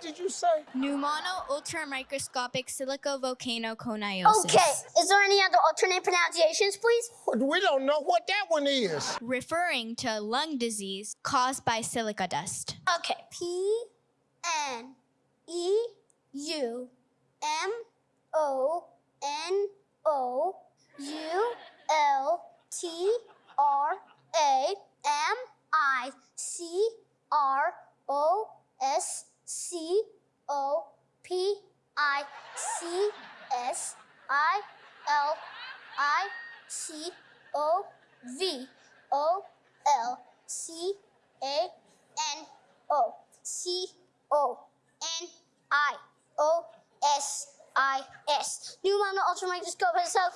What did you say? Pneumono ultramicroscopic silicovolcanoconiosis. Okay, is there any other alternate pronunciations, please? We don't know what that one is. Referring to lung disease caused by silica dust. Okay, P N E U M O N O U L T R A M I C R O S C O P I C S I L I C O V O L C A N O C O N I O S I S. New Mono Ultra Microscope and Cell